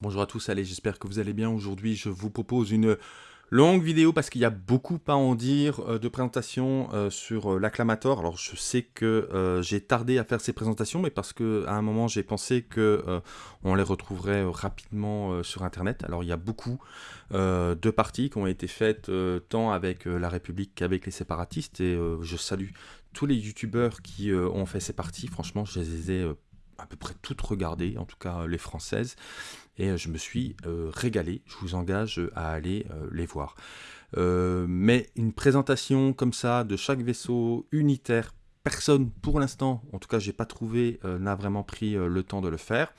Bonjour à tous, allez, j'espère que vous allez bien. Aujourd'hui, je vous propose une longue vidéo parce qu'il y a beaucoup à en dire euh, de présentations euh, sur euh, l'acclamator. Alors, je sais que j'ai tardé à faire ces présentations, mais parce que à un moment, j'ai pensé que on les retrouverait rapidement sur Internet. Alors, il y a beaucoup de parties qui ont été faites tant avec la République qu'avec les séparatistes, et je salue tous les youtubeurs qui ont fait ces parties. Franchement, je les ai à peu près toutes regardées, en tout cas les françaises, et euh, je me suis euh, régalé. Je vous engage à aller euh, les voir. mais une présentation comme ça de chaque vaisseau unitaire, personne pour l'instant, en tout cas j'ai pas trouvé, n'a vraiment pris le temps de le faire.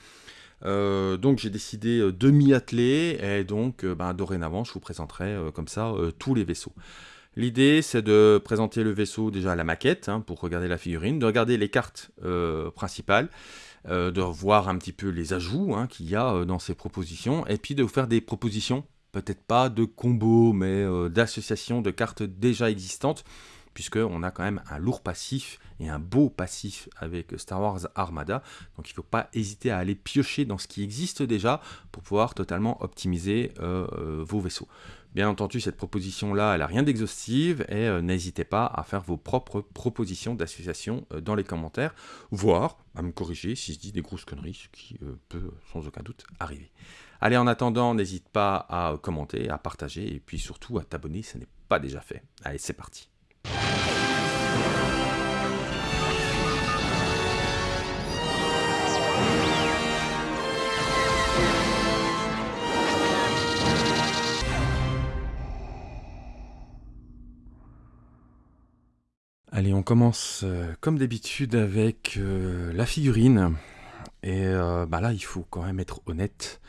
donc j'ai décidé de m'y atteler et donc ben, dorénavant je vous présenterai comme ça tous les vaisseaux. L'idée c'est de présenter le vaisseau déjà à la maquette hein, pour regarder la figurine, de regarder les cartes principales euh, de voir un petit peu les ajouts hein, qu'il y a euh, dans ces propositions, et puis de vous faire des propositions, peut-être pas de combos, mais euh, d'associations de cartes déjà existantes, puisqu'on a quand même un lourd passif et un beau passif avec Star Wars Armada. Donc il ne faut pas hésiter à aller piocher dans ce qui existe déjà pour pouvoir totalement optimiser vos vaisseaux. Bien entendu, cette proposition-là, elle n'a rien d'exhaustive et euh, n'hésitez pas à faire vos propres propositions d'association euh, dans les commentaires, voire à me corriger si je dis des grosses conneries, ce qui euh, peut sans aucun doute arriver. Allez, en attendant, n'hésite pas à commenter, à partager et puis surtout à t'abonner si ce n'est pas déjà fait. Allez, c'est parti. Allez, on commence euh, comme d'habitude avec euh, la figurine. Et euh, bah là, il faut quand même être honnête.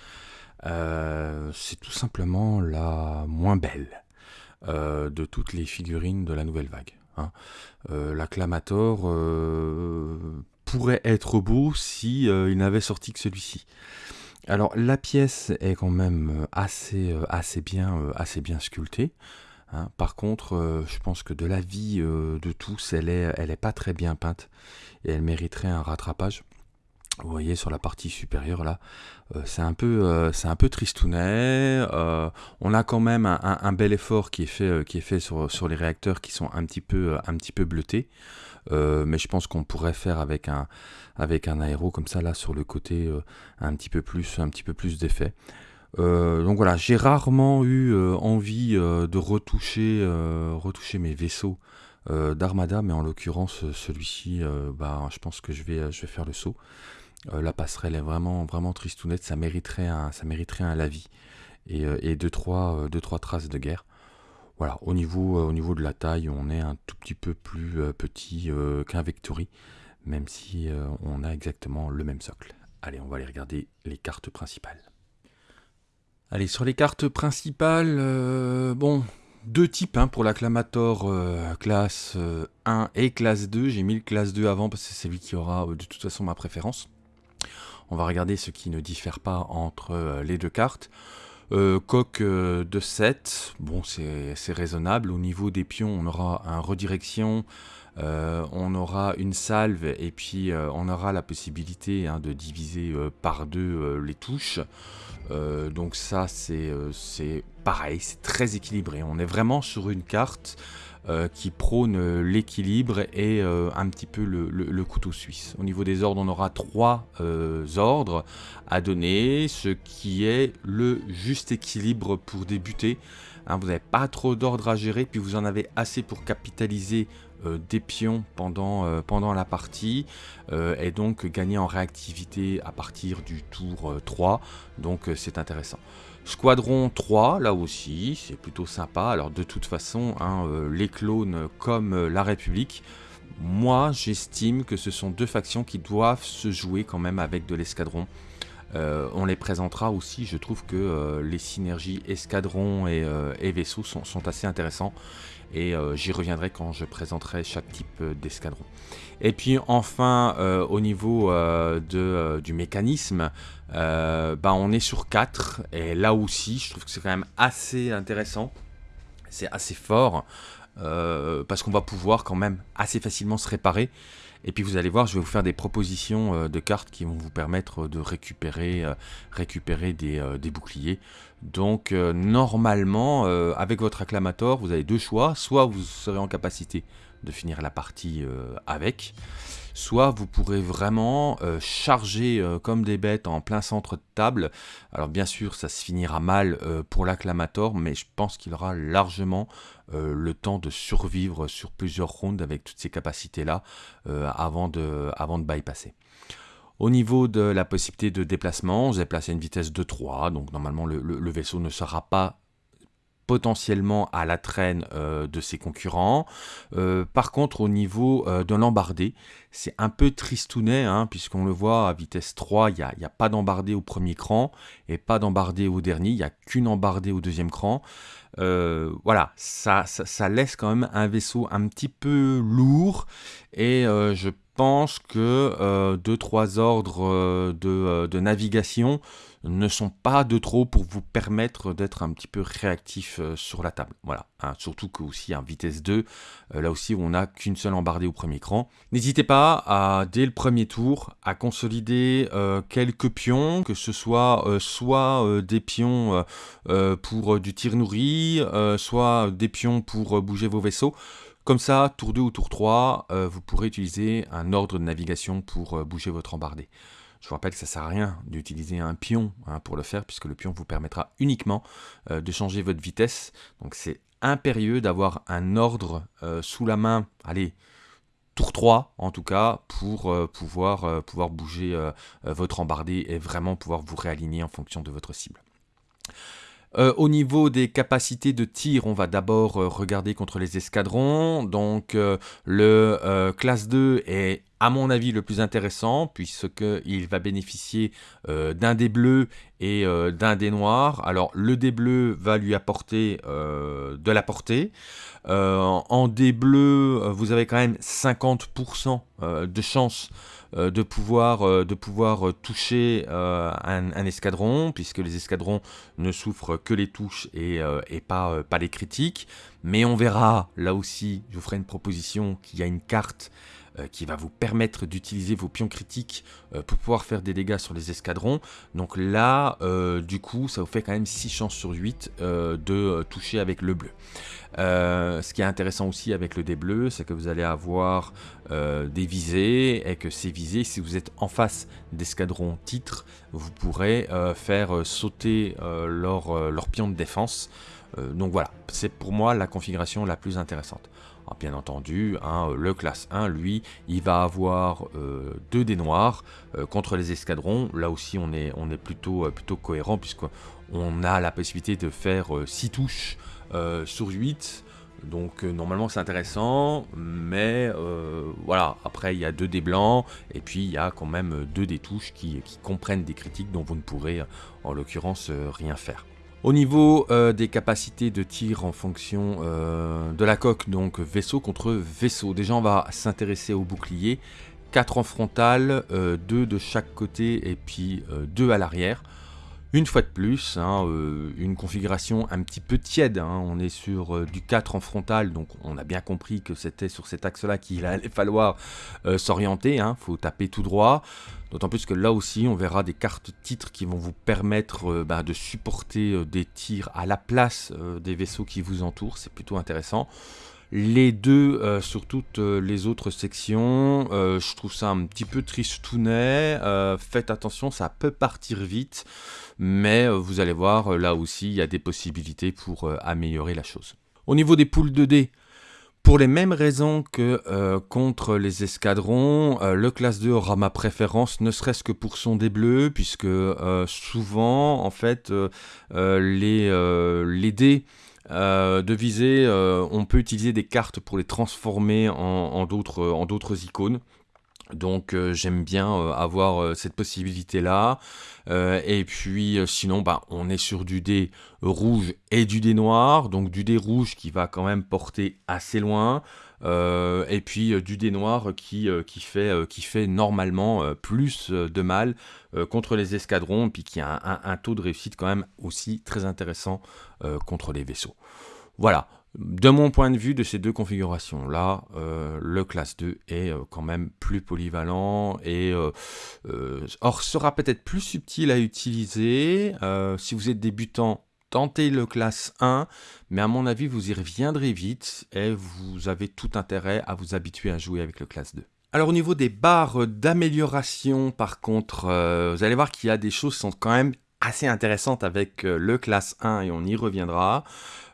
c'est tout simplement la moins belle de toutes les figurines de la nouvelle vague. Hein. L'acclamator pourrait être beau si il n'avait sorti que celui-ci. Alors la pièce est quand même assez, bien, sculptée. Hein. Par contre, euh, je pense que de la vie euh, de tous, elle est, elle est pas très bien peinte et elle mériterait un rattrapage. Vous voyez sur la partie supérieure là, euh, c'est un peu, c'est un peu tristounet. on a quand même un, bel effort qui est fait, sur, les réacteurs qui sont un petit peu, bleutés. mais je pense qu'on pourrait faire avec un, aéro comme ça là sur le côté, un petit peu plus, un petit peu plus d'effet. Euh, donc voilà, j'ai rarement eu euh, envie euh, de retoucher, mes vaisseaux d'Armada, mais en l'occurrence celui-ci, bah, je pense que je vais faire le saut. La passerelle est vraiment, vraiment tristounette, ça mériterait un, ça mériterait un lavis et, et deux, trois, deux, trois traces de guerre. Voilà, au niveau, au niveau de la taille, on est un tout petit peu plus petit qu'un Vectory, même si on a exactement le même socle. Allez, on va aller regarder les cartes principales. Allez, sur les cartes principales, euh, bon, deux types hein, pour l'acclamator euh, classe 1 euh, et classe 2. J'ai mis le classe 2 avant parce que c'est lui qui aura de toute façon ma préférence. On va regarder ce qui ne diffère pas entre les deux cartes. coque de 7, bon c'est raisonnable. Au niveau des pions, on aura un redirection, on aura une salve et puis on aura la possibilité hein, de diviser par deux les touches. Euh, donc ça, euh, c'est pareil, c'est très équilibré. On est vraiment sur une carte euh, qui prône l'équilibre et un petit peu le, couteau suisse. Au niveau des ordres, on aura trois ordres à donner, ce qui est le juste équilibre pour débuter. Hein, vous n'avez pas trop d'ordres à gérer, puis vous en avez assez pour capitaliser euh, des pions pendant, euh, pendant la partie euh, et donc gagner en réactivité à partir du tour 3 donc c'est intéressant Squadron 3 là aussi c'est plutôt sympa. Alors de toute façon hein, les clones comme la République moi j'estime que ce sont deux factions qui doivent se jouer quand même avec de l'escadron. On les présentera aussi, je trouve que les synergies escadron et, vaisseaux sont, assez intéressants. Et euh, j'y reviendrai quand je présenterai chaque type euh, d'escadron. Et puis enfin, euh, au niveau du mécanisme, bah, on est sur 4, et là aussi, je trouve que c'est quand même assez intéressant, c'est assez fort, parce qu'on va pouvoir quand même assez facilement se réparer, Et puis vous allez voir, je vais vous faire des propositions de cartes qui vont vous permettre de récupérer, récupérer des, des, boucliers. Donc normalement, avec votre acclamator, vous avez deux choix. Soit vous serez en capacité de finir la partie avec, soit vous pourrez vraiment euh, charger euh, comme des bêtes en plein centre de table. Alors bien sûr, ça se finira mal euh, pour l'acclamator, mais je pense qu'il aura largement le temps de survivre sur plusieurs rounds avec toutes ces capacités-là avant, de, avant de bypasser. Au niveau de la possibilité de déplacement, vous avez placé une vitesse de 3, donc normalement le vaisseau ne sera pas potentiellement à la traîne euh, de ses concurrents. Euh, par contre, au niveau euh, de l'embardé, c'est un peu tristounet, hein, puisqu'on le voit à vitesse 3, il n'y a, pas d'embardé au premier cran et pas d'embardé au dernier, il n'y a qu'une embardée au deuxième cran. voilà, ça, laisse quand même un vaisseau un petit peu lourd et je pense que 2-3 ordres de navigation ne sont pas de trop pour vous permettre d'être un petit peu réactif euh, sur la table. Voilà, hein, surtout que aussi à vitesse 2, euh, là aussi on n'a qu'une seule embardée au premier cran. N'hésitez pas à, dès le premier tour, à consolider euh, quelques pions, que ce soit soit des pions pour du tir nourri, soit des pions pour bouger vos vaisseaux. Comme ça, tour 2 ou tour 3, vous pourrez utiliser un ordre de navigation pour bouger votre embardée. Je vous rappelle que ça ne sert à rien d'utiliser un pion hein, pour le faire, puisque le pion vous permettra uniquement euh, de changer votre vitesse. Donc c'est impérieux d'avoir un ordre euh, sous la main, allez, tour 3 en tout cas, pour euh, pouvoir, pouvoir bouger votre embardé et vraiment pouvoir vous réaligner en fonction de votre cible. au niveau des capacités de tir, on va d'abord regarder contre les escadrons. Donc le classe 2 est à mon avis le plus intéressant, puisqu'il va bénéficier euh, d'un dé bleu et euh, d'un dé noir. Alors le dé bleu va lui apporter euh, de la portée. en dé bleu, vous avez quand même 50% de chance de pouvoir, de pouvoir toucher un, escadron, puisque les escadrons ne souffrent que les touches et, pas, pas les critiques. Mais on verra, là aussi, je vous ferai une proposition, qu'il y a une carte qui va vous permettre d'utiliser vos pions critiques euh, pour pouvoir faire des dégâts sur les escadrons. Donc là, euh, du coup, ça vous fait quand même 6 chances sur 8 de toucher avec le bleu. ce qui est intéressant aussi avec le dé bleu, c'est que vous allez avoir des visées et que ces visées, si vous êtes en face d'escadrons titres, vous pourrez faire sauter leur, leur pion de défense. donc voilà, c'est pour moi la configuration la plus intéressante. Ah, bien entendu, hein, le classe 1, lui, il va avoir 2 euh, dés noirs euh, contre les escadrons. Là aussi, on est, euh, plutôt cohérent puisqu'on a la possibilité de faire 6 touches sur 8. Donc normalement c'est intéressant, mais voilà, après il y a 2 dés blancs, et puis il y a quand même 2 des touches qui, comprennent des critiques dont vous ne pourrez en l'occurrence rien faire. Au niveau euh, des capacités de tir en fonction euh, de la coque, donc vaisseau contre vaisseau, déjà on va s'intéresser au bouclier. 4 en frontal, 2 euh, de chaque côté et puis 2 à l'arrière. Une fois de plus, hein, une configuration un petit peu tiède, hein. on est sur du 4 en frontal, donc on a bien compris que c'était sur cet axe-là qu'il allait falloir s'orienter, il hein. faut taper tout droit. D'autant plus que là aussi, on verra des cartes titres qui vont vous permettre euh, bah, de supporter euh, des tirs à la place euh, des vaisseaux qui vous entourent. C'est plutôt intéressant. Les deux sur toutes les autres sections, je trouve ça un petit peu tristounet. faites attention, ça peut partir vite. Mais vous allez voir, là aussi, il y a des possibilités pour améliorer la chose. Au niveau des poules de dés, pour les mêmes raisons que euh, contre les escadrons, euh, le classe 2 aura ma préférence, ne serait-ce que pour son dé bleu, puisque euh, souvent, en fait, les, les dés de visée, on peut utiliser des cartes pour les transformer en d'autres icônes. Donc euh, j'aime bien euh, avoir euh, cette possibilité là. et puis sinon bah, on est sur du dé rouge et du dé noir. Donc du dé rouge qui va quand même porter assez loin. et puis du dé noir qui, fait, normalement plus de mal contre les escadrons. Puis qui a un, taux de réussite quand même aussi très intéressant contre les vaisseaux. Voilà, de mon point de vue de ces deux configurations là, le classe 2 est quand même plus polyvalent et or sera peut-être plus subtil à utiliser. si vous êtes débutant, tentez le classe 1, mais à mon avis vous y reviendrez vite et vous avez tout intérêt à vous habituer à jouer avec le classe 2. Alors au niveau des barres d'amélioration, par contre, euh, vous allez voir qu'il y a des choses qui sont quand même assez intéressantes avec euh, le classe 1 et on y reviendra.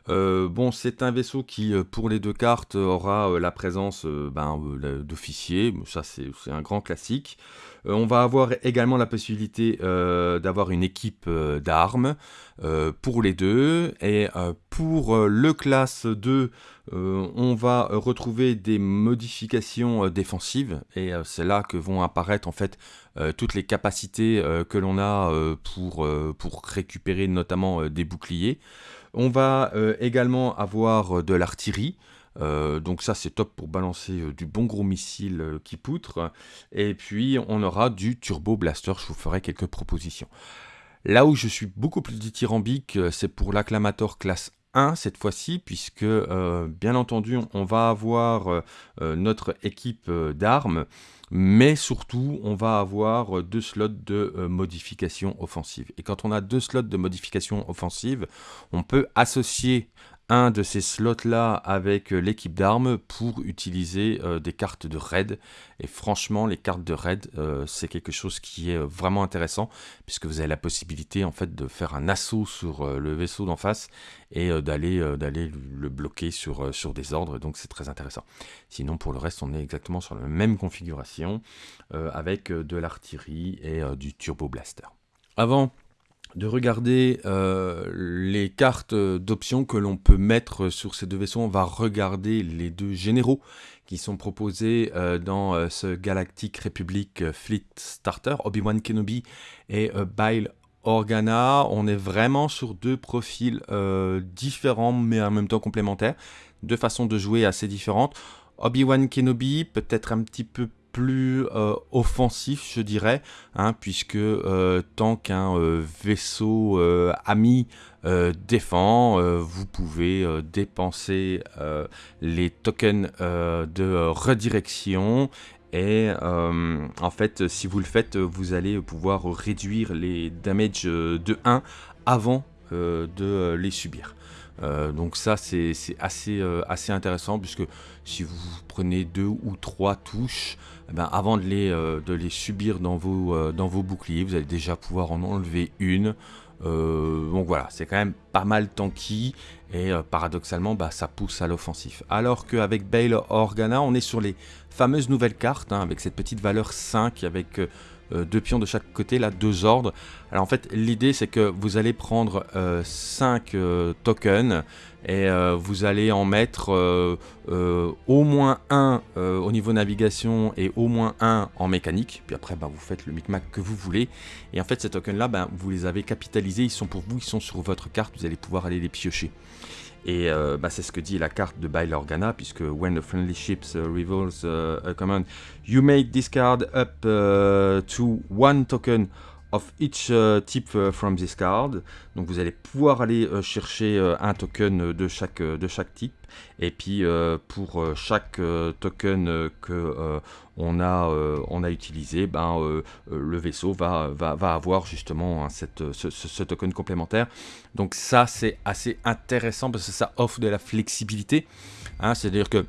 Euh, bon, c'est un vaisseau qui, pour les deux cartes, aura la présence ben, d'officiers, ça c'est un grand classique. on va avoir également la possibilité d'avoir une équipe d'armes pour les deux. Et pour le classe 2, euh, on va retrouver des modifications euh, défensives et euh, c'est là que vont apparaître en fait toutes les capacités que l'on a pour, pour récupérer notamment des boucliers. On va également avoir de l'artillerie. donc ça c'est top pour balancer du bon gros missile qui poutre. Et puis on aura du turbo blaster, je vous ferai quelques propositions. Là où je suis beaucoup plus dithyrambique, c'est pour l'acclamator classe cette fois-ci, puisque euh, bien entendu on va avoir euh, euh, notre équipe d'armes, mais surtout on va avoir deux slots de modification offensive. Et quand on a deux slots de modification offensive, on peut associer un de ces slots-là avec euh, l'équipe d'armes pour utiliser euh, des cartes de raid. Et franchement, les cartes de raid, euh, c'est quelque chose qui est vraiment intéressant, puisque vous avez la possibilité en fait de faire un assaut sur le vaisseau d'en face et d'aller d'aller le bloquer sur, sur des ordres, donc c'est très intéressant. Sinon, pour le reste, on est exactement sur la même configuration, avec de l'artillerie et du turbo blaster. Avant de regarder euh, les cartes d'options que l'on peut mettre sur ces deux vaisseaux. On va regarder les deux généraux qui sont proposés euh, dans euh, ce Galactic Republic Fleet Starter, Obi-Wan Kenobi et Bile Organa. On est vraiment sur deux profils différents mais en même temps complémentaires, deux façons de jouer assez différentes. Obi-Wan Kenobi peut-être un petit peu euh, offensif, je dirais, hein, puisque euh, tant qu'un euh, vaisseau ami défend, vous pouvez dépenser les tokens de redirection et en fait, si vous le faites, vous allez pouvoir réduire les damages de 1 avant de les subir. Donc ça c'est assez, assez intéressant puisque si vous prenez deux ou trois touches, eh ben, avant de les, euh, subir dans vos, euh, boucliers, vous allez déjà pouvoir en enlever une. Euh, donc voilà, c'est quand même pas mal tanky et paradoxalement bah, ça pousse à l'offensif. Alors qu'avec Bale Organa, on est sur les fameuses nouvelles cartes hein, avec cette petite valeur 5 avec deux pions de chaque côté, là deux ordres. Alors en fait l'idée c'est que vous allez prendre 5 tokens et euh, vous allez en mettre euh, euh, au moins un au niveau navigation et au moins un en mécanique. Puis après, bah, vous faites le micmac que vous voulez. Et en fait, ces tokens-là, bah, vous les avez capitalisés. Ils sont pour vous, ils sont sur votre carte. Vous allez pouvoir aller les piocher. Et bah, c'est ce que dit la carte de Bile Organa, puisque when the friendly ships revolves a command, you may discard up to one token of each uh, type uh, from this card. Donc vous allez pouvoir aller euh, chercher euh, un token de chaque, euh, de chaque type. Et puis pour chaque token que on, a, on a utilisé, ben, le vaisseau va, va, va avoir justement hein, cette, ce, ce, token complémentaire. Donc ça c'est assez intéressant parce que ça offre de la flexibilité. Hein, C'est-à-dire que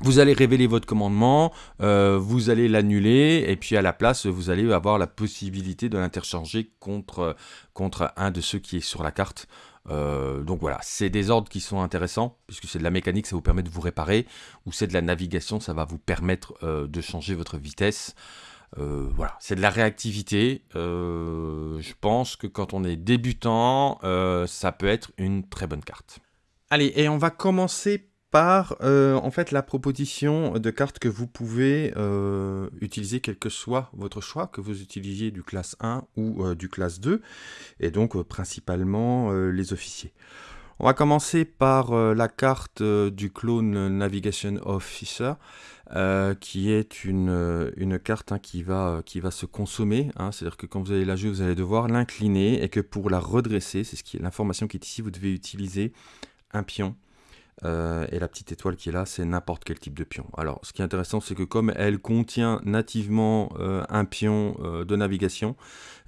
vous allez révéler votre commandement, euh, vous allez l'annuler, et puis à la place, vous allez avoir la possibilité de l'interchanger contre, un de ceux qui est sur la carte. Euh, donc voilà, c'est des ordres qui sont intéressants, puisque c'est de la mécanique, ça vous permet de vous réparer, ou c'est de la navigation, ça va vous permettre euh, de changer votre vitesse. voilà, c'est de la réactivité. je pense que quand on est débutant, ça peut être une très bonne carte. Allez, et on va commencer par euh, en fait la proposition de cartes que vous pouvez euh, utiliser quel que soit votre choix, que vous utilisiez du classe 1 ou euh, du classe 2, et donc principalement les officiers. On va commencer par la carte du clone Navigation Officer, qui est une, carte hein, qui, va, se consommer, hein. c'est-à-dire que quand vous allez la jouer, vous allez devoir l'incliner, et que pour la redresser, c'est ce l'information qui est ici, vous devez utiliser un pion Euh, et la petite étoile qui est là, c'est n'importe quel type de pion. Alors, ce qui est intéressant, c'est que comme elle contient nativement euh, un pion euh, de navigation,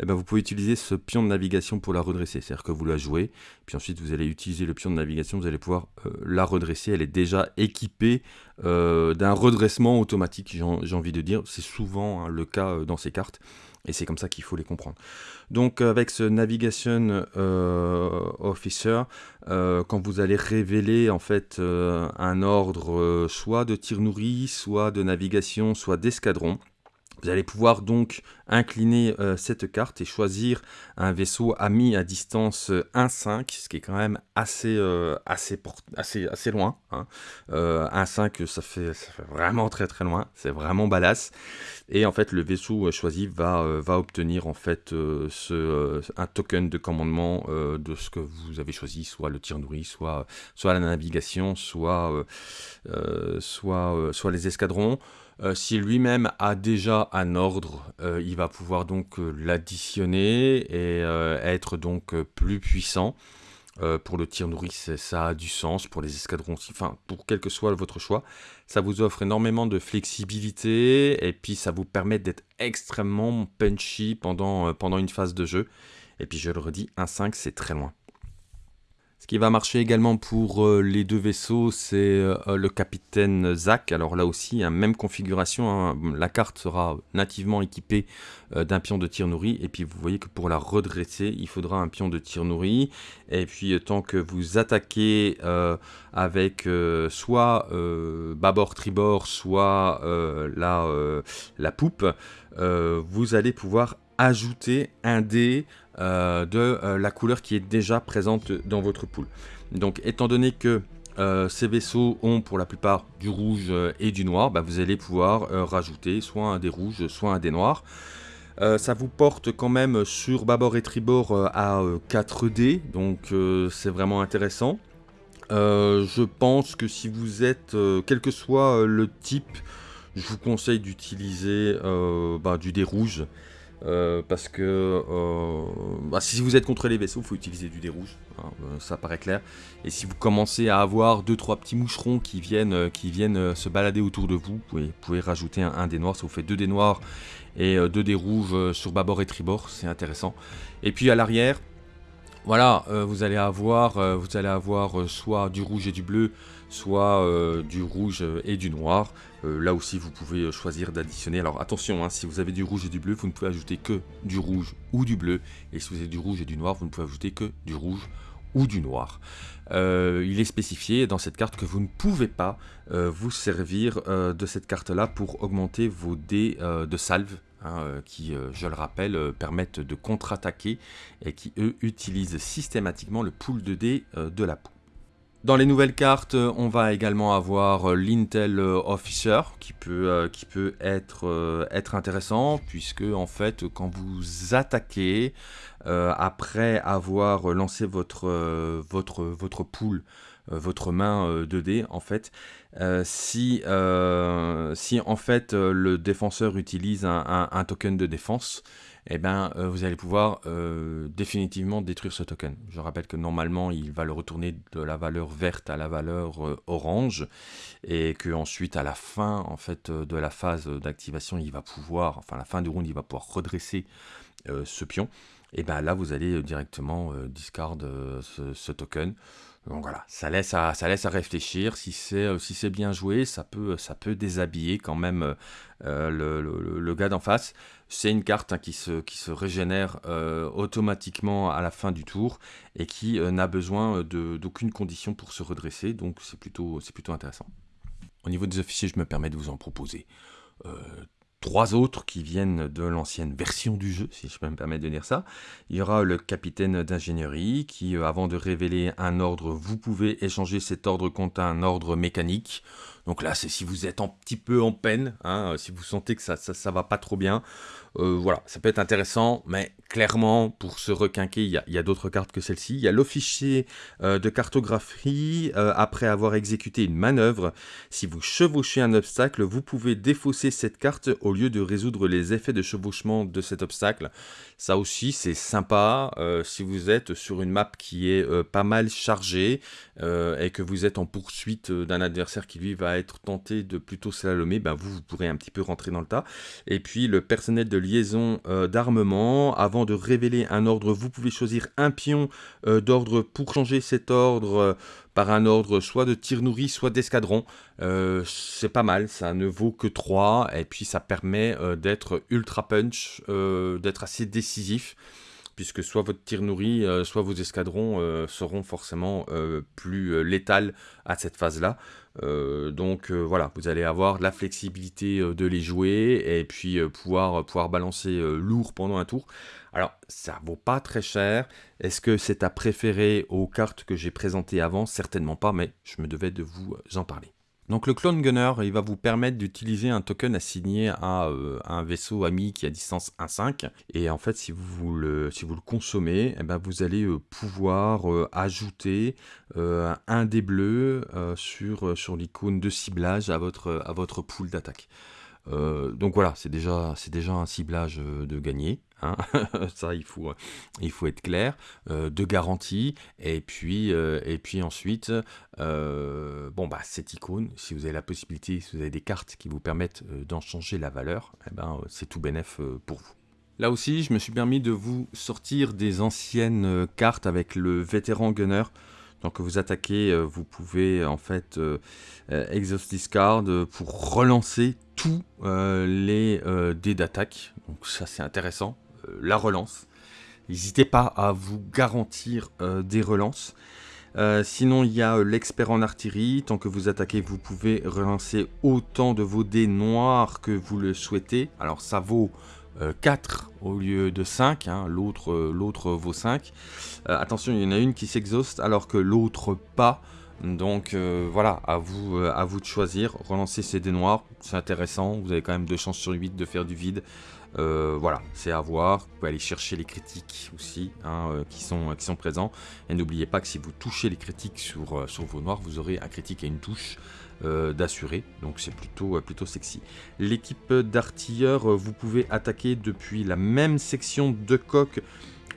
eh ben, vous pouvez utiliser ce pion de navigation pour la redresser. C'est-à-dire que vous la jouez, puis ensuite vous allez utiliser le pion de navigation, vous allez pouvoir la redresser. Elle est déjà équipée d'un redressement automatique, j'ai envie de dire. C'est souvent hein, le cas dans ces cartes. Et c'est comme ça qu'il faut les comprendre. Donc avec ce Navigation euh, Officer, euh, quand vous allez révéler en fait euh, un ordre soit de tir nourri, soit de navigation, soit d'escadron, vous allez pouvoir donc incliner euh, cette carte et choisir un vaisseau ami à distance 1.5, euh, ce qui est quand même assez, euh, assez, assez, assez loin. Hein. 1.5, ça fait, vraiment très très loin, c'est vraiment badass. Et en fait, le vaisseau choisi va, va obtenir en fait un token de commandement de ce que vous avez choisi, soit le tir nourri, soit, soit la navigation, soit, soit, soit les escadrons. Euh, si lui-même a déjà un ordre, euh, il va pouvoir donc euh, l'additionner et être donc plus puissant. pour le tir nourri, ça a du sens. Pour les escadrons aussi, enfin, pour quel que soit votre choix, ça vous offre énormément de flexibilité et puis ça vous permet d'être extrêmement punchy pendant, pendant une phase de jeu. Et puis je le redis, 1-5, c'est très loin. Ce qui va marcher également pour euh, les deux vaisseaux, c'est euh, le capitaine Zach. Alors là aussi, hein, même configuration, hein. la carte sera nativement équipée euh, d'un pion de tir nourri. Et puis vous voyez que pour la redresser, il faudra un pion de tir nourri. Et puis tant que vous attaquez avec soit bâbord tribord, soit la, la poupe, vous allez pouvoir ajouter un dé euh, de euh, la couleur qui est déjà présente dans votre pool. Donc étant donné que euh, ces vaisseaux ont pour la plupart du rouge et du noir, bah, vous allez pouvoir rajouter soit un des rouges, soit un des noirs. ça vous porte quand même sur bâbord et tribord à 4D, donc c'est vraiment intéressant. je pense que si vous êtes, quel que soit le type, je vous conseille d'utiliser bah, du dé rouge. Euh, parce que euh, bah, si vous êtes contre les vaisseaux, il faut utiliser du dé rouge, hein, euh, ça paraît clair. Et si vous commencez à avoir 2-3 petits moucherons qui viennent, qui viennent se balader autour de vous, vous pouvez, rajouter un, dé noir. Ça vous fait 2 dés noirs et 2 dés rouges sur bâbord et tribord, c'est intéressant. Et puis à l'arrière, voilà, vous allez avoir, vous allez avoir soit du rouge et du bleu, soit du rouge et du noir. Euh, là aussi, vous pouvez euh, choisir d'additionner. Alors attention, hein, si vous avez du rouge et du bleu, vous ne pouvez ajouter que du rouge ou du bleu. Et si vous avez du rouge et du noir, vous ne pouvez ajouter que du rouge ou du noir. Euh, il est spécifié dans cette carte que vous ne pouvez pas vous servir de cette carte-là pour augmenter vos dés de salve, hein, qui, je le rappelle, permettent de contre-attaquer et qui, eux, utilisent systématiquement le pool de dés de la peau. Dans les nouvelles cartes, on va également avoir euh, l'Intel euh, Officer qui peut, euh, qui peut être, être intéressant puisque en fait quand vous attaquez après avoir lancé votre, votre, votre pool, votre main 2D en fait, si, si en fait le défenseur utilise un token de défense, eh ben, euh, vous allez pouvoir euh, définitivement détruire ce token. Je rappelle que normalement, il va le retourner de la valeur verte à la valeur euh, orange, et que ensuite, à la fin en fait de la phase d'activation, il va pouvoir, enfin la fin du round, il va pouvoir redresser ce pion. Et bien là, vous allez directement discard ce, token. Donc voilà, ça laisse à, ça laisse à réfléchir. Si c'est si bien joué, ça peut, ça peut déshabiller quand même le, gars d'en face. C'est une carte hein, qui, se, qui se régénère euh, automatiquement à la fin du tour et qui euh, n'a besoin d'aucune condition pour se redresser, donc c'est plutôt, plutôt intéressant. Au niveau des officiers, je me permets de vous en proposer euh, trois autres qui viennent de l'ancienne version du jeu, si je peux me permettre de dire ça. Il y aura le capitaine d'ingénierie qui, avant de révéler un ordre, vous pouvez échanger cet ordre contre un ordre mécanique. Donc là, c'est si vous êtes un petit peu en peine, hein, si vous sentez que ça, va pas trop bien, euh, voilà, ça peut être intéressant, mais clairement, pour se requinquer, il y a, d'autres cartes que celle-ci. Il y a l'officier euh, de cartographie. Euh, après avoir exécuté une manœuvre, si vous chevauchez un obstacle, vous pouvez défausser cette carte au lieu de résoudre les effets de chevauchement de cet obstacle. Ça aussi, c'est sympa si vous êtes sur une map qui est pas mal chargée et que vous êtes en poursuite d'un adversaire qui lui va être tenté de plutôt slalomer, ben vous, vous pourrez un petit peu rentrer dans le tas. Et puis le personnel de liaison euh, d'armement. Avant de révéler un ordre, vous pouvez choisir un pion euh, d'ordre pour changer cet ordre euh, par un ordre soit de tir nourri, soit d'escadron. c'est pas mal, ça ne vaut que 3, et puis ça permet d'être ultra punch, d'être assez décisif puisque soit votre tir nourri, soit vos escadrons seront forcément plus létals à cette phase-là. Euh, donc euh, voilà, vous allez avoir la flexibilité euh, de les jouer et puis pouvoir, pouvoir balancer lourd pendant un tour. Alors, ça vaut pas très cher. Est-ce que c'est à préférer aux cartes que j'ai présentées avant? Certainement pas, mais je me devais de vous en parler. Donc le Clone Gunner, il va vous permettre d'utiliser un token assigné à euh, un vaisseau ami qui a distance 1.5. Et en fait, si vous le, consommez, eh ben, vous allez euh, pouvoir euh, ajouter un dé bleu sur, l'icône de ciblage à votre, à pool d'attaque. donc voilà, c'est déjà, déjà un ciblage de gagné. Hein. ça il faut, être clair, euh, de garantie, et puis, euh, et puis ensuite, euh, bon bah cette icône, si vous avez la possibilité, si vous avez des cartes qui vous permettent d'en changer la valeur, eh ben, c'est tout bénef pour vous. Là aussi, je me suis permis de vous sortir des anciennes cartes avec le vétéran gunner. Donc vous attaquez, vous pouvez en fait exhaust discard pour relancer tous les dés d'attaque. Donc ça c'est intéressant. Euh, la relance. N'hésitez pas à vous garantir euh, des relances. Euh, sinon, il y a l'expert en artillerie. Tant que vous attaquez, vous pouvez relancer autant de vos dés noirs que vous le souhaitez. Alors, ça vaut 4 au lieu de 5. Hein. L'autre vaut 5. attention, il y en a une qui s'exhauste alors que l'autre pas. Donc voilà, à vous, à vous de choisir. Relancer ces dés noirs, c'est intéressant. Vous avez quand même 2 chances sur 8 de faire du vide. Euh, voilà, c'est à voir. Vous pouvez aller chercher les critiques aussi hein, euh, qui, sont, qui sont présents. Et n'oubliez pas que si vous touchez les critiques sur, euh, vos noirs, vous aurez un critique et une touche d'assuré. Donc c'est plutôt, plutôt sexy. L'équipe d'artilleurs, vous pouvez attaquer depuis la même section de coque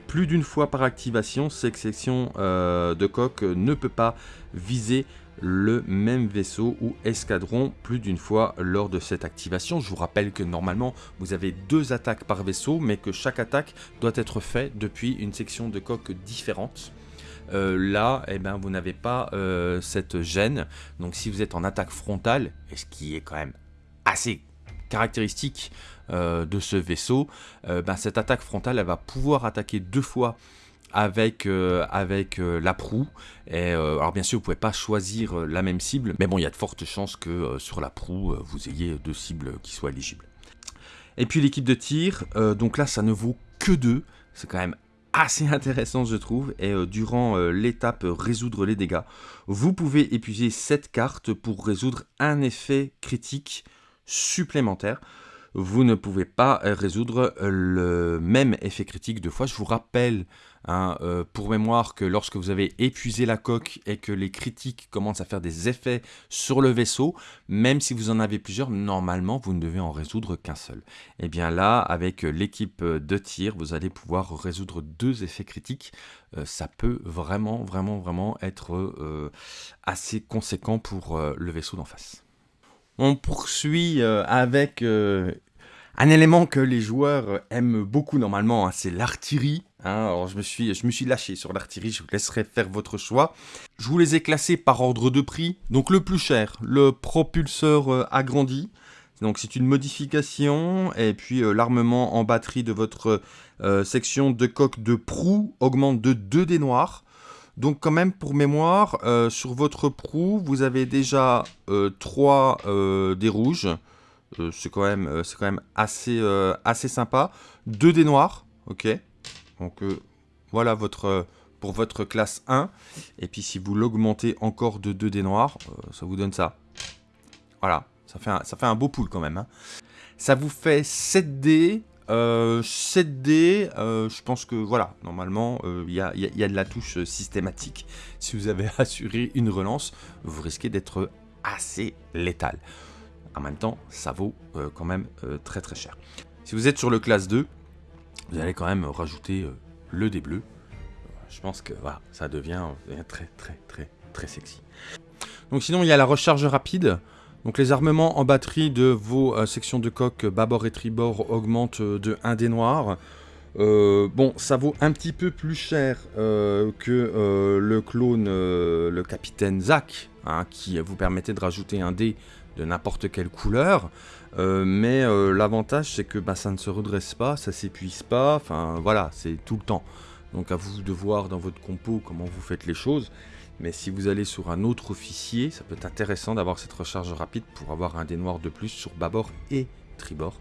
plus d'une fois par activation. Cette section de coque ne peut pas viser le même vaisseau ou escadron plus d'une fois lors de cette activation. Je vous rappelle que normalement vous avez deux attaques par vaisseau mais que chaque attaque doit être faite depuis une section de coque différente. Euh, là, eh ben, vous n'avez pas euh, cette gêne. Donc si vous êtes en attaque frontale, ce qui est quand même assez caractéristique euh, de ce vaisseau, ben, cette attaque frontale va pouvoir attaquer deux fois avec, euh, avec euh, la proue. Et, euh, alors bien sûr, vous pouvez pas choisir la même cible, mais bon, il y a de fortes chances que sur la proue, vous ayez deux cibles qui soient éligibles. Et puis l'équipe de tir, donc là, ça ne vaut que deux. C'est quand même assez intéressant, je trouve. Et durant l'étape résoudre les dégâts, vous pouvez épuiser cette carte pour résoudre un effet critique supplémentaire vous ne pouvez pas résoudre le même effet critique deux fois. Je vous rappelle Hein, euh, pour mémoire que lorsque vous avez épuisé la coque et que les critiques commencent à faire des effets sur le vaisseau, même si vous en avez plusieurs, normalement vous ne devez en résoudre qu'un seul. Et eh bien là, avec l'équipe de tir, vous allez pouvoir résoudre deux effets critiques. Euh, ça peut vraiment, vraiment, vraiment être euh, assez conséquent pour le vaisseau d'en face. On poursuit avec un élément que les joueurs aiment beaucoup normalement, hein, c'est l'artillerie. Hein, alors je me, suis, lâché sur l'artillerie, je vous laisserai faire votre choix. Je vous les ai classés par ordre de prix. Donc le plus cher, le propulseur euh, agrandi. Donc c'est une modification. Et puis euh, l'armement en batterie de votre euh, section de coque de proue augmente de 2 dés noirs. Donc quand même pour mémoire, sur votre proue, vous avez déjà 3 dés rouges. c'est quand même, quand même assez, assez sympa. 2 dés noirs, ok donc euh, voilà votre, pour votre classe 1. Et puis si vous l'augmentez encore de 2 dés noirs, euh, ça vous donne ça. Voilà, ça fait un, beau pool quand même. Hein. Ça vous fait 7 dés. 7 dés, je pense que voilà, normalement, il y, a, de la touche systématique. Si vous avez assuré une relance, vous risquez d'être assez létal. En même temps, ça vaut quand même très très cher. Si vous êtes sur le classe 2, vous allez quand même rajouter le dé bleu. Je pense que voilà, ça devient, très très très très sexy. Donc sinon, il y a la recharge rapide. Donc les armements en batterie de vos euh, sections de coque bâbord et tribord augmentent euh, de 1 dé noir. Euh, bon, ça vaut un petit peu plus cher que le clone, le capitaine Zack, hein, qui vous permettait de rajouter un dé de n'importe quelle couleur. Mais l'avantage, c'est que bah, ça ne se redresse pas, ça s'épuise pas, enfin voilà, c'est tout le temps. Donc à vous de voir dans votre compo comment vous faites les choses. Mais si vous allez sur un autre officier, ça peut être intéressant d'avoir cette recharge rapide pour avoir un dé noir de plus sur bâbord et tribord.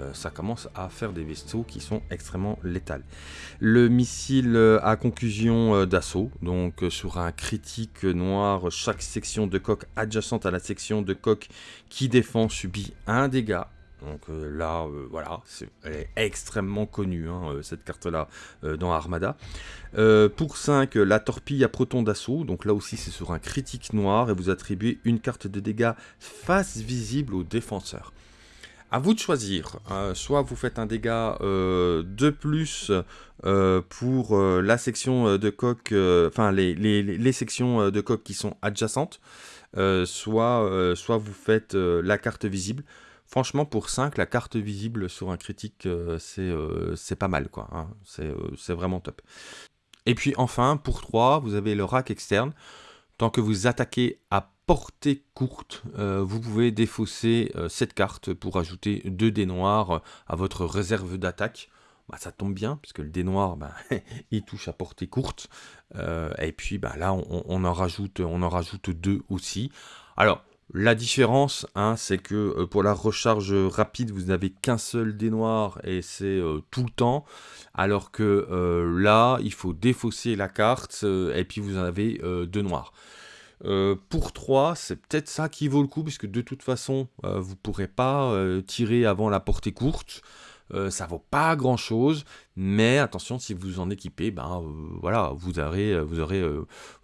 Euh, ça commence à faire des vaisseaux qui sont extrêmement létals. Le missile euh, à conclusion euh, d'assaut, donc sur un critique noir, chaque section de coque adjacente à la section de coque qui défend subit un dégât donc là, voilà, elle est extrêmement connue, hein, cette carte-là, dans Armada. pour 5, la torpille à proton d'assaut. Donc là aussi, c'est sur un critique noir et vous attribuez une carte de dégâts face visible au défenseur. À vous de choisir. soit vous faites un dégât de plus pour la section de coque, enfin les, sections de coque qui sont adjacentes, soit, vous faites la carte visible. Franchement, pour 5, la carte visible sur un critique, euh, euh, c'est pas mal, quoi. Hein. Euh, c'est vraiment top. Et puis enfin, pour 3, vous avez le rack externe. Tant que vous attaquez à portée courte, vous pouvez défausser cette carte pour ajouter 2 dés noirs à votre réserve d'attaque. Bah, ça tombe bien, puisque le dé noir, bah, il touche à portée courte. et puis bah, là, on, en rajoute, on en rajoute deux aussi. Alors, la différence, hein, c'est que euh, pour la recharge rapide, vous n'avez qu'un seul dé noir et c'est euh, tout le temps. Alors que euh, là, il faut défausser la carte et puis vous en avez deux noirs. Pour 3, c'est peut-être ça qui vaut le coup, puisque de toute façon, vous ne pourrez pas tirer avant la portée courte. Euh, ça vaut pas grand chose, mais attention, si vous en équipez, ben euh, voilà, vous aurez, euh, vous aurez,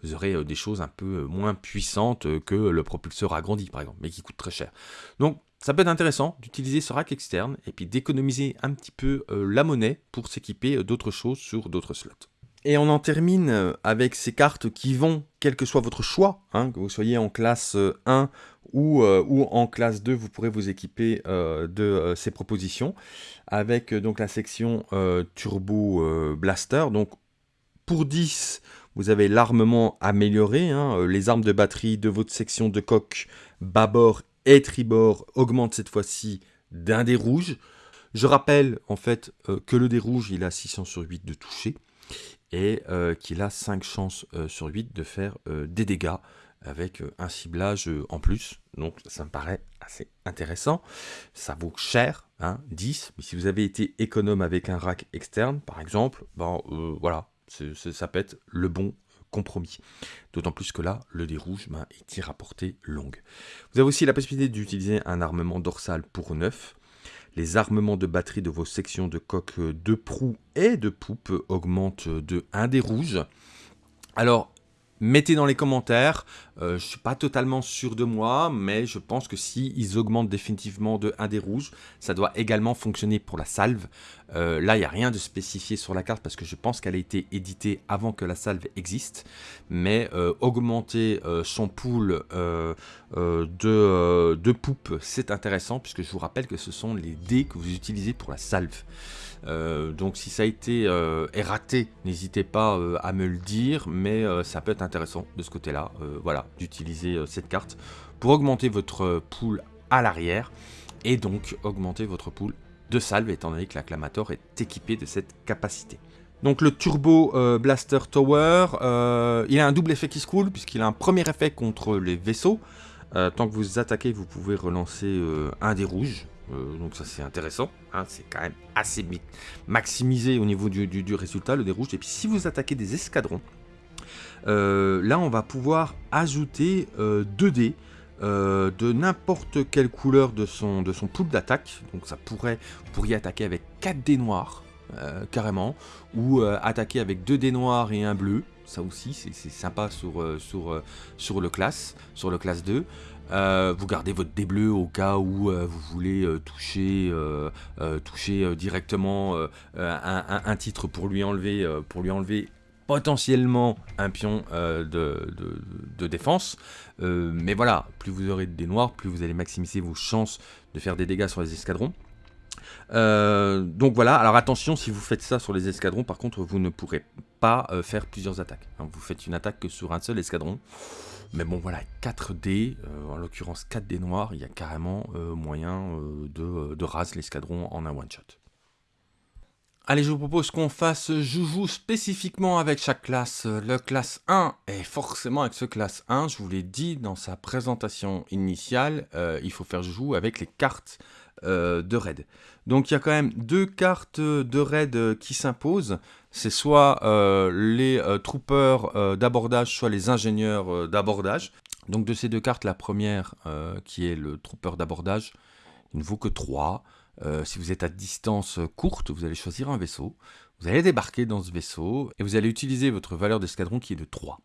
vous aurez des choses un peu moins puissantes que le propulseur agrandi, par exemple, mais qui coûte très cher. Donc, ça peut être intéressant d'utiliser ce rack externe et puis d'économiser un petit peu la monnaie pour s'équiper d'autres choses sur d'autres slots. Et on en termine avec ces cartes qui vont, quel que soit votre choix, hein, que vous soyez en classe 1 euh, ou, en classe 2, vous pourrez vous équiper euh, de euh, ces propositions avec donc la section Turbo Blaster. Donc pour 10, vous avez l'armement amélioré. Hein, les armes de batterie de votre section de coque bâbord et tribord augmentent cette fois-ci d'un dé rouge. Je rappelle en fait que le dé rouge, il a 600 sur 8 de toucher et qu'il a 5 chances sur 8 de faire des dégâts avec euh, un ciblage euh, en plus. Donc ça me paraît assez intéressant. Ça vaut cher, hein, 10. Mais si vous avez été économe avec un rack externe, par exemple, ben euh, voilà, ça peut être le bon compromis. D'autant plus que là, le dé rouge ben, il tire à portée longue. Vous avez aussi la possibilité d'utiliser un armement dorsal pour 9. Les armements de batterie de vos sections de coque de proue et de poupe augmentent de 1 des rouges. Alors, Mettez dans les commentaires, euh, je ne suis pas totalement sûr de moi, mais je pense que si augmentent définitivement de 1 des rouges, ça doit également fonctionner pour la salve. Euh, là, il n'y a rien de spécifié sur la carte parce que je pense qu'elle a été éditée avant que la salve existe. Mais euh, augmenter son pool de, de poupe, c'est intéressant puisque je vous rappelle que ce sont les dés que vous utilisez pour la salve. Euh, donc si ça a été euh, raté, n'hésitez pas euh, à me le dire, mais ça peut être intéressant de ce côté-là, voilà, d'utiliser cette carte pour augmenter votre pool à l'arrière et donc augmenter votre pool de salve étant donné que l'acclamator est équipé de cette capacité. Donc le Turbo Blaster Tower, il a un double effet qui se coule puisqu'il a un premier effet contre les vaisseaux. tant que vous attaquez, vous pouvez relancer un des rouges, euh, donc ça c'est intéressant, hein, c'est quand même assez maximisé au niveau du, résultat, le dé rouge. Et puis si vous attaquez des escadrons, euh, là on va pouvoir ajouter 2 euh, dés de n'importe quelle couleur de son, de pool d'attaque. Donc ça pourrait, vous pourriez attaquer avec 4 dés noirs, carrément, ou attaquer avec 2 dés noirs et un bleu. Ça aussi, c'est sympa sur, sur, sur le classe, sur le classe 2. Euh, vous gardez votre dé bleu au cas où euh, vous voulez euh, toucher, toucher directement un, titre pour lui enlever, pour lui enlever potentiellement un pion de, de, défense. mais voilà, plus vous aurez de dés noirs, plus vous allez maximiser vos chances de faire des dégâts sur les escadrons. Donc voilà, alors attention, si vous faites ça sur les escadrons, par contre, vous ne pourrez pas faire plusieurs attaques. Hein. vous faites une attaque que sur un seul escadron. Mais bon voilà, 4 dés, euh, en l'occurrence 4 dés noirs, il y a carrément euh, moyen euh, de, de raser l'escadron en un one-shot. Allez, je vous propose qu'on fasse joujou spécifiquement avec chaque classe. Le classe 1 est forcément avec ce classe 1, je vous l'ai dit dans sa présentation initiale, il faut faire joujou avec les cartes de raid. Donc il y a quand même deux cartes de raid qui s'imposent c'est soit euh, les euh, troopers euh, d'abordage, soit les ingénieurs d'abordage. Donc de ces deux cartes, la première, qui est le trooper d'abordage, il ne vaut que 3. si vous êtes à distance courte, vous allez choisir un vaisseau. Vous allez débarquer dans ce vaisseau et vous allez utiliser votre valeur d'escadron qui est de 3.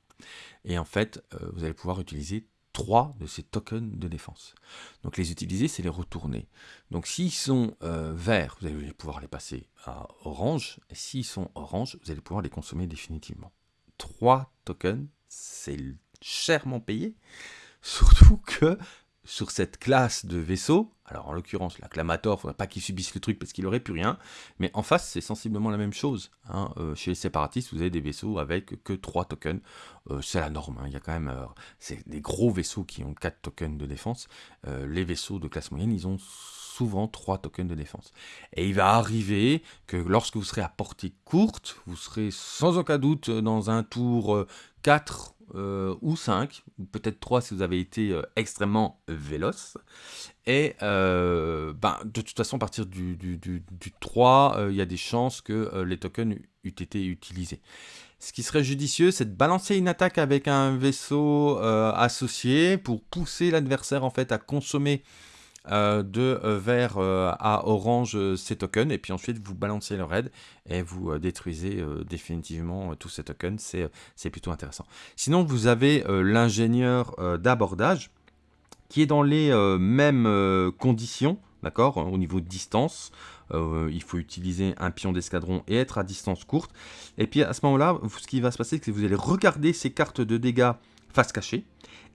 Et en fait, vous allez pouvoir utiliser trois de ces tokens de défense. Donc les utiliser, c'est les retourner. Donc s'ils sont euh, verts, vous allez pouvoir les passer à orange. Et s'ils sont orange, vous allez pouvoir les consommer définitivement. Trois tokens, c'est chèrement payé. Surtout que sur cette classe de vaisseau, alors en l'occurrence l'acclamator, il ne faudrait pas qu'il subisse le truc parce qu'il n'aurait plus rien, mais en face c'est sensiblement la même chose. Hein. Euh, chez les séparatistes, vous avez des vaisseaux avec que 3 tokens, euh, c'est la norme, hein. il y a quand même, euh, des gros vaisseaux qui ont 4 tokens de défense, les vaisseaux de classe moyenne, ils ont souvent 3 tokens de défense. Et il va arriver que lorsque vous serez à portée courte, vous serez sans aucun doute dans un tour 4 euh, ou 5, ou peut-être 3 si vous avez été euh, extrêmement véloce. Et euh, ben, de toute façon, à partir du, du, 3, il y a des chances que les tokens aient été utilisés. Ce qui serait judicieux, c'est de balancer une attaque avec un vaisseau associé pour pousser l'adversaire en fait à consommer de euh, vert euh, à orange ces tokens, et puis ensuite vous balancez le raid et vous détruisez définitivement tous ces tokens, c'est plutôt intéressant. Sinon vous avez l'ingénieur d'abordage qui est dans les mêmes conditions, d'accord, au niveau de distance, il faut utiliser un pion d'escadron et être à distance courte. Et puis à ce moment-là, ce qui va se passer, c'est que vous allez regarder ces cartes de dégâts face cachée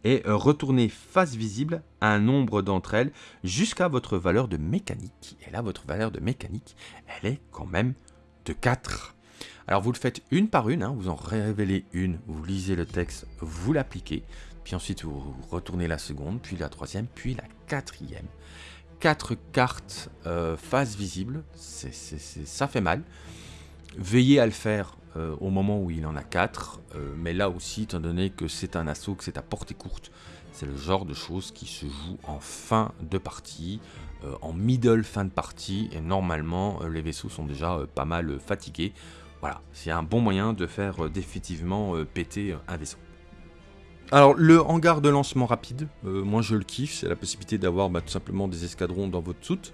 et euh, retourner face visible un nombre d'entre elles jusqu'à votre valeur de mécanique. Et là, votre valeur de mécanique, elle est quand même de 4. Alors vous le faites une par une, hein, vous en révélez une, vous lisez le texte, vous l'appliquez, puis ensuite vous retournez la seconde, puis la troisième, puis la quatrième. Quatre cartes euh, face visible, ça fait mal. Veillez à le faire euh, au moment où il en a 4. Euh, mais là aussi, étant donné que c'est un assaut, que c'est à portée courte, c'est le genre de choses qui se joue en fin de partie, euh, en middle fin de partie, et normalement les vaisseaux sont déjà pas mal fatigués. Voilà, c'est un bon moyen de faire définitivement péter un vaisseau. Alors le hangar de lancement rapide, euh, moi je le kiffe, c'est la possibilité d'avoir bah, tout simplement des escadrons dans votre soute,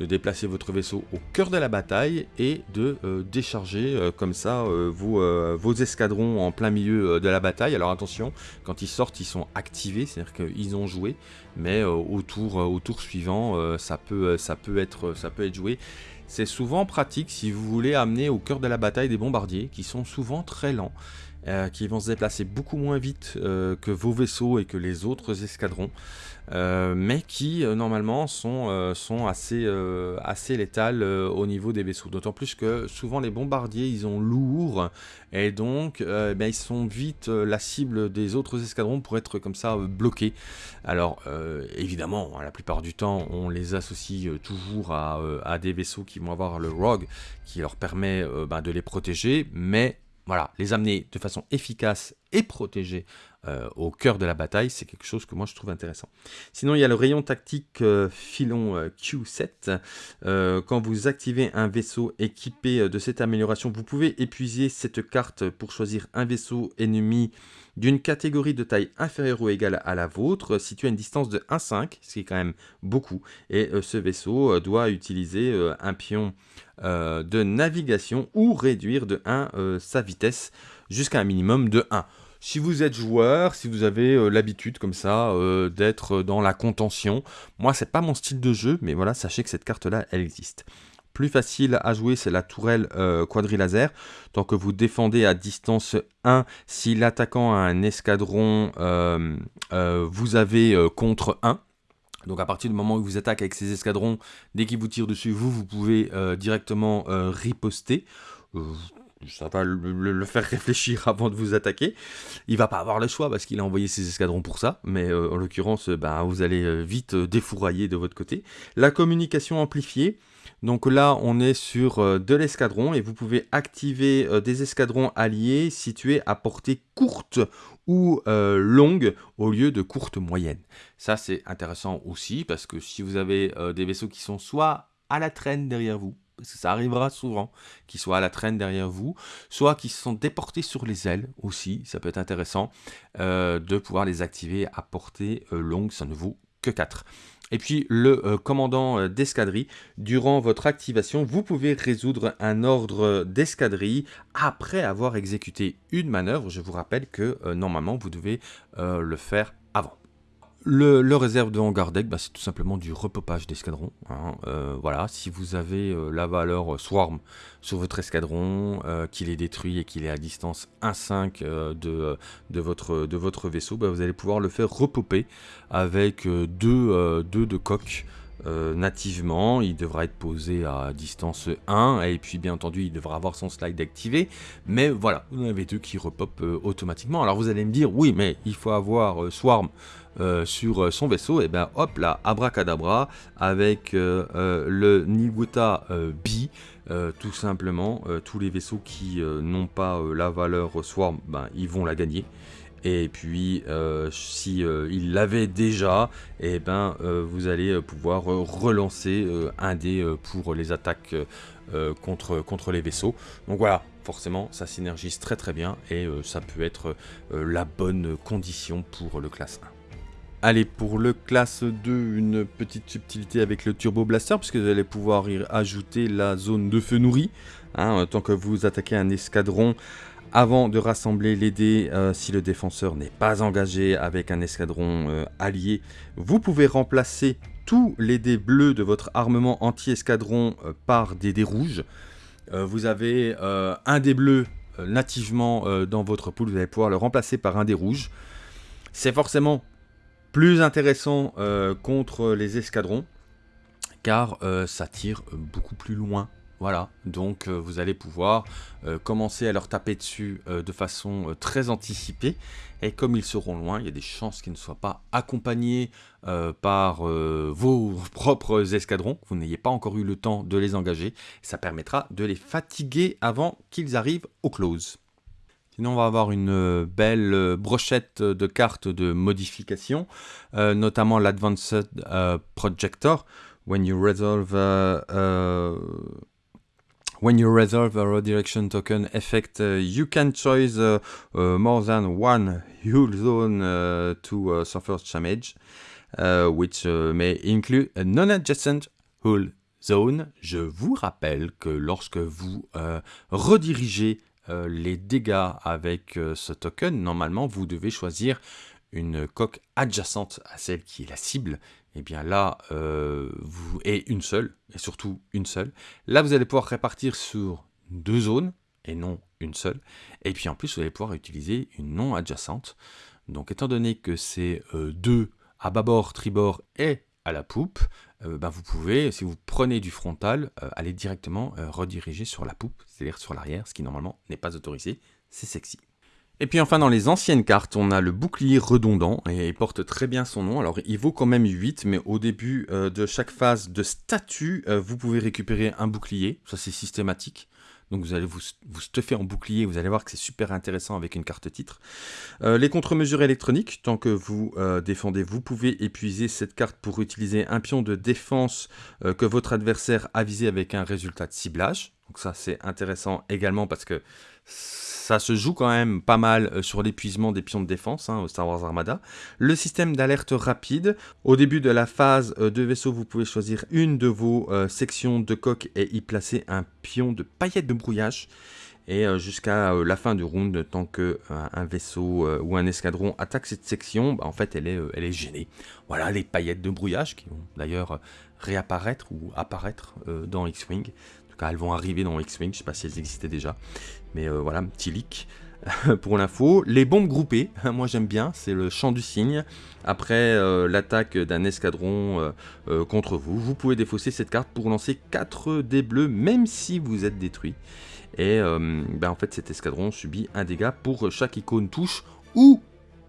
de déplacer votre vaisseau au cœur de la bataille et de euh, décharger euh, comme ça vos, escadrons en plein milieu de la bataille. Alors attention, quand ils sortent ils sont activés, c'est-à-dire qu'ils ont joué, mais au, tour, suivant ça peut être joué. C'est souvent pratique si vous voulez amener au cœur de la bataille des bombardiers qui sont souvent très lents. Euh, qui vont se déplacer beaucoup moins vite euh, que vos vaisseaux et que les autres escadrons, euh, mais qui normalement sont, sont assez, assez létales au niveau des vaisseaux. D'autant plus que souvent les bombardiers ils ont lourd et donc ben, ils sont vite la cible des autres escadrons pour être comme ça bloqués. Alors évidemment, la plupart du temps on les associe toujours à, à, des vaisseaux qui vont avoir le ROG qui leur permet ben, de les protéger, mais voilà, les amener de façon efficace et protégée au cœur de la bataille, c'est quelque chose que moi je trouve intéressant. Sinon, il y a le rayon tactique filon Q7. quand vous activez un vaisseau équipé de cette amélioration, vous pouvez épuiser cette carte pour choisir un vaisseau ennemi d'une catégorie de taille inférieure ou égale à la vôtre, situé à une distance de 1,5, ce qui est quand même beaucoup, et ce vaisseau doit utiliser un pion de navigation ou réduire de 1 sa vitesse jusqu'à un minimum de 1. Si vous êtes joueur, si vous avez euh, l'habitude comme ça euh, d'être dans la contention, moi c'est pas mon style de jeu, mais voilà, sachez que cette carte-là, elle existe. Plus facile à jouer, c'est la tourelle euh, quadrilaser. Tant que vous défendez à distance 1, si l'attaquant a un escadron, vous avez contre 1. Donc à partir du moment où vous attaquez avec ces escadrons, dès qu'ils vous tirent dessus, vous, vous pouvez directement riposter ça va le, faire réfléchir avant de vous attaquer. Il va pas avoir le choix parce qu'il a envoyé ses escadrons pour ça, mais euh, en l'occurrence, euh, ben, vous allez euh, vite défourailler de votre côté. La communication amplifiée. Donc là, on est sur de l'escadron et vous pouvez activer des escadrons alliés situés à portée courte ou longue au lieu de courte moyenne. Ça, c'est intéressant aussi parce que si vous avez des vaisseaux qui sont soit à la traîne derrière vous, ça arrivera souvent, qu'ils soient à la traîne derrière vous, soit qu'ils se sont déportés sur les ailes aussi, ça peut être intéressant euh, de pouvoir les activer à portée euh, longue, ça ne vaut que 4. Et puis le euh, commandant d'escadrille, durant votre activation, vous pouvez résoudre un ordre d'escadrille après avoir exécuté une manœuvre. Je vous rappelle que normalement vous devez le faire avant. Le, réserve de hangar deck, bah, c'est tout simplement du repopage d'escadron. Hein. Euh, voilà, si vous avez euh, la valeur euh, Swarm sur votre escadron, qu'il est détruit et qu'il est à distance 1-5 de, de, votre, de votre vaisseau, bah, vous allez pouvoir le faire repoper avec deux, deux de coques euh, nativement, il devra être posé à distance 1, et puis bien entendu il devra avoir son slide activé, mais voilà, vous en avez deux qui repop euh, automatiquement. Alors vous allez me dire, oui mais il faut avoir euh, Swarm sur son vaisseau, et bien hop là, abracadabra, avec le Niguta B, tout simplement, tous les vaisseaux qui n'ont pas la valeur Swarm, ben, ils vont la gagner. Et puis, euh, si euh, il l'avait déjà, et eh ben, euh, vous allez pouvoir relancer un dé pour les attaques contre, contre les vaisseaux. Donc voilà, forcément, ça synergise très très bien et ça peut être la bonne condition pour le classe 1. Allez, pour le classe 2, une petite subtilité avec le Turbo Blaster, puisque vous allez pouvoir y ajouter la zone de feu nourri. Hein, tant que vous attaquez un escadron avant de rassembler les dés, euh, si le défenseur n'est pas engagé avec un escadron euh, allié, vous pouvez remplacer tous les dés bleus de votre armement anti-escadron euh, par des dés rouges. vous avez un dé bleu nativement dans votre pool, vous allez pouvoir le remplacer par un dé rouge. C'est forcément plus intéressant contre les escadrons, car ça tire beaucoup plus loin voilà, donc euh, vous allez pouvoir euh, commencer à leur taper dessus euh, de façon très anticipée. Et comme ils seront loin, il y a des chances qu'ils ne soient pas accompagnés par vos propres escadrons. Vous n'ayez pas encore eu le temps de les engager. Ça permettra de les fatiguer avant qu'ils arrivent au close. Sinon, on va avoir une belle brochette de cartes de modification, notamment l'Advanced Projector. When you resolve when you resolve a redirection token effect, uh, you can choose uh, uh, more than one hull zone to suffer damage, which may include a non-adjacent hull zone. Je vous rappelle que lorsque vous redirigez les dégâts avec ce token, normalement vous devez choisir une coque adjacente à celle qui est la cible eh bien là, euh, vous, et une seule, et surtout une seule. Là, vous allez pouvoir répartir sur deux zones, et non une seule. Et puis en plus, vous allez pouvoir utiliser une non adjacente. Donc étant donné que c'est euh, deux à bâbord, tribord et à la poupe, euh, ben, vous pouvez, si vous prenez du frontal, aller directement rediriger sur la poupe, c'est-à-dire sur l'arrière, ce qui normalement n'est pas autorisé. C'est sexy. Et puis enfin dans les anciennes cartes, on a le bouclier redondant, et il porte très bien son nom. Alors il vaut quand même 8, mais au début euh, de chaque phase de statut, euh, vous pouvez récupérer un bouclier, ça c'est systématique. Donc vous allez vous, vous stuffer en bouclier, vous allez voir que c'est super intéressant avec une carte titre. Euh, les contre-mesures électroniques, tant que vous défendez, vous pouvez épuiser cette carte pour utiliser un pion de défense que votre adversaire a visé avec un résultat de ciblage. Donc ça c'est intéressant également parce que ça se joue quand même pas mal euh, sur l'épuisement des pions de défense hein, au Star Wars Armada. Le système d'alerte rapide. Au début de la phase euh, de vaisseau, vous pouvez choisir une de vos euh, sections de coque et y placer un pion de paillettes de brouillage. Et jusqu'à la fin du round, tant que un vaisseau ou un escadron attaque cette section, bah, en fait, elle est, elle est gênée. Voilà les paillettes de brouillage qui vont d'ailleurs réapparaître ou apparaître dans X-Wing elles vont arriver dans X-Wing, je sais pas si elles existaient déjà, mais euh, voilà, petit leak pour l'info. Les bombes groupées, moi j'aime bien, c'est le champ du cygne. Après euh, l'attaque d'un escadron euh, contre vous, vous pouvez défausser cette carte pour lancer 4 dés bleus, même si vous êtes détruit. Et ben, en fait cet escadron subit un dégât pour chaque icône touche ou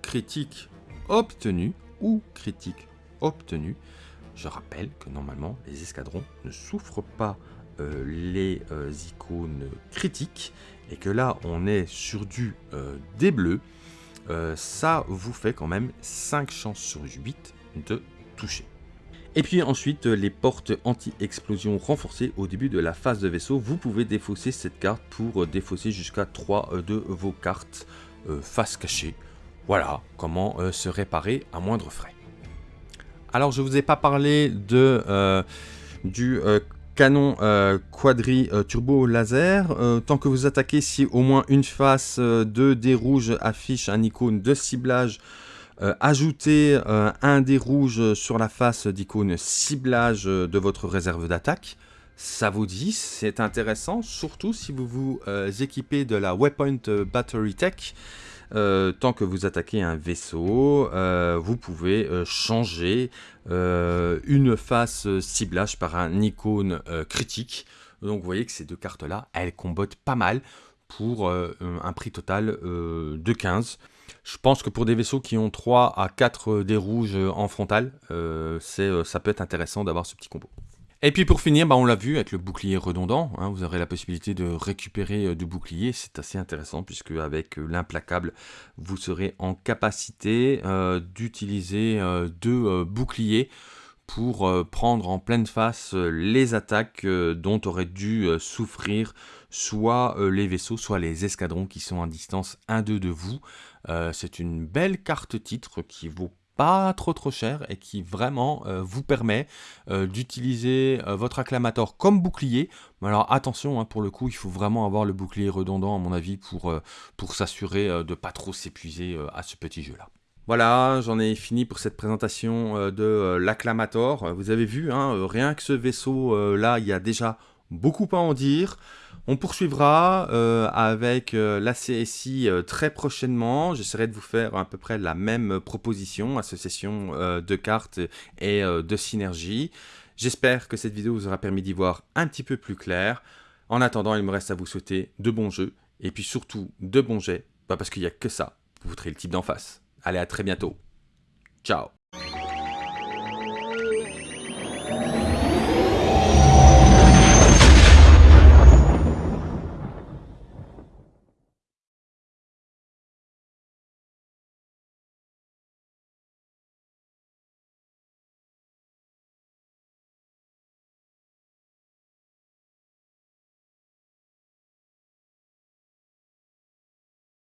critique obtenu, ou critique obtenu. Je rappelle que normalement les escadrons ne souffrent pas euh, les euh, icônes critiques et que là on est sur du euh, des bleus, ça vous fait quand même 5 chances sur 8 de toucher. Et puis ensuite, les portes anti-explosion renforcées au début de la phase de vaisseau. Vous pouvez défausser cette carte pour défausser jusqu'à 3 de vos cartes face cachée. Voilà comment se réparer à moindre frais. Alors je vous ai pas parlé de, du canon euh, quadri euh, turbo laser. Euh, tant que vous attaquez, si au moins une face de dés rouges affiche un icône de ciblage, ajoutez un dé rouge sur la face d'icône ciblage de votre réserve d'attaque. Ça vous dit, c'est intéressant, surtout si vous vous équipez de la Waypoint Battery Tech. Euh, tant que vous attaquez un vaisseau, euh, vous pouvez euh, changer une face ciblage par un icône critique. Donc vous voyez que ces deux cartes-là, elles combattent pas mal pour un prix total de 15. Je pense que pour des vaisseaux qui ont 3 à 4 dés rouges en frontal, ça peut être intéressant d'avoir ce petit combo. Et puis pour finir, bah, on l'a vu avec le bouclier redondant, hein, vous aurez la possibilité de récupérer euh, du bouclier, c'est assez intéressant puisque avec euh, l'implacable, vous serez en capacité euh, d'utiliser deux boucliers pour prendre en pleine face les attaques dont auraient dû souffrir soit les vaisseaux, soit les escadrons qui sont à distance 1-2 de vous. c'est une belle carte titre qui vaut pas trop trop cher et qui vraiment euh, vous permet euh, d'utiliser euh, votre acclamator comme bouclier. Mais alors attention, hein, pour le coup, il faut vraiment avoir le bouclier redondant à mon avis pour, pour s'assurer de pas trop s'épuiser à ce petit jeu là. Voilà, j'en ai fini pour cette présentation de l'acclamator. Vous avez vu, hein, rien que ce vaisseau là, il y a déjà beaucoup à en dire. On poursuivra euh, avec euh, la CSI euh, très prochainement. J'essaierai de vous faire à peu près la même proposition, association de cartes et de synergie. J'espère que cette vidéo vous aura permis d'y voir un petit peu plus clair. En attendant, il me reste à vous souhaiter de bons jeux et puis surtout de bons jets, parce qu'il n'y a que ça, vous voudrez le type d'en face. Allez, à très bientôt. Ciao